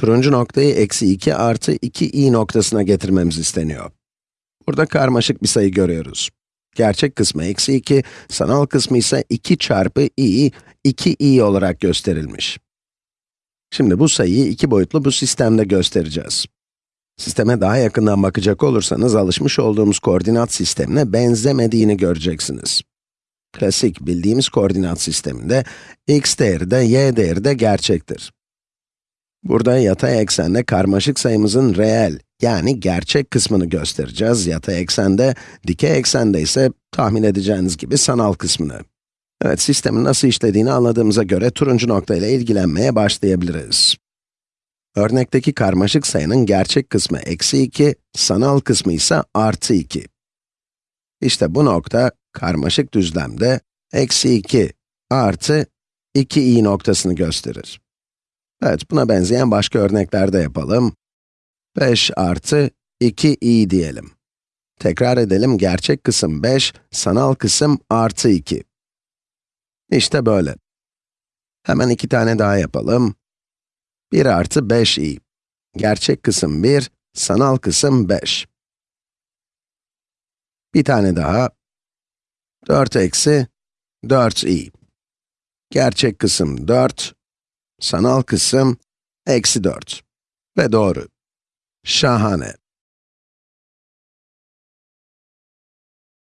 Turuncu noktayı eksi 2 artı 2i noktasına getirmemiz isteniyor. Burada karmaşık bir sayı görüyoruz. Gerçek kısmı eksi 2, sanal kısmı ise 2 çarpı i, 2i olarak gösterilmiş. Şimdi bu sayıyı iki boyutlu bu sistemde göstereceğiz. Sisteme daha yakından bakacak olursanız alışmış olduğumuz koordinat sistemine benzemediğini göreceksiniz. Klasik bildiğimiz koordinat sisteminde x değeri de y değeri de gerçektir. Burada yatay eksende karmaşık sayımızın reel, yani gerçek kısmını göstereceğiz yatay eksende, dikey eksende ise tahmin edeceğiniz gibi sanal kısmını. Evet, sistemin nasıl işlediğini anladığımıza göre turuncu nokta ile ilgilenmeye başlayabiliriz. Örnekteki karmaşık sayının gerçek kısmı eksi 2, sanal kısmı ise artı 2. İşte bu nokta, karmaşık düzlemde eksi 2 artı 2i noktasını gösterir. Evet, buna benzeyen başka örnekler de yapalım. 5 artı 2i diyelim. Tekrar edelim, gerçek kısım 5, sanal kısım artı 2. İşte böyle. Hemen iki tane daha yapalım. 1 artı 5i. Gerçek kısım 1, sanal kısım 5. Bir tane daha. 4 eksi 4i. Gerçek kısım 4, sanal kısım eksi 4. Ve doğru. Şahane.